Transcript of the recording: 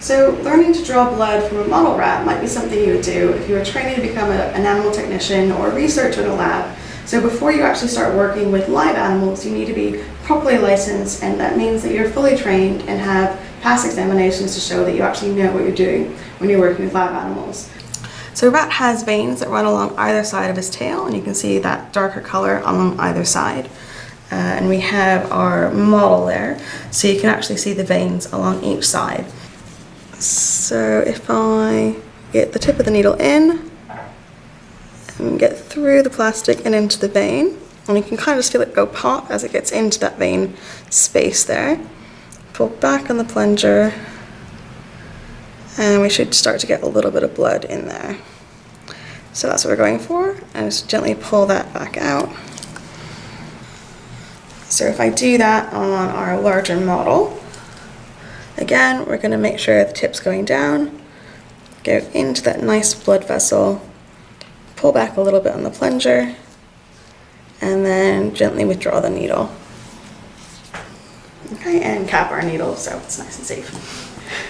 So learning to draw blood from a model rat might be something you would do if you were training to become a, an animal technician or a researcher in a lab. So before you actually start working with live animals, you need to be properly licensed and that means that you're fully trained and have past examinations to show that you actually know what you're doing when you're working with live animals. So a rat has veins that run along either side of his tail and you can see that darker color along either side. Uh, and we have our model there so you can actually see the veins along each side. So if I get the tip of the needle in and get through the plastic and into the vein, and you can kind of just feel it go pop as it gets into that vein space there. Pull back on the plunger and we should start to get a little bit of blood in there. So that's what we're going for, and just gently pull that back out. So if I do that on our larger model, Again, we're going to make sure the tip's going down, go into that nice blood vessel, pull back a little bit on the plunger, and then gently withdraw the needle. Okay, and cap our needle so it's nice and safe.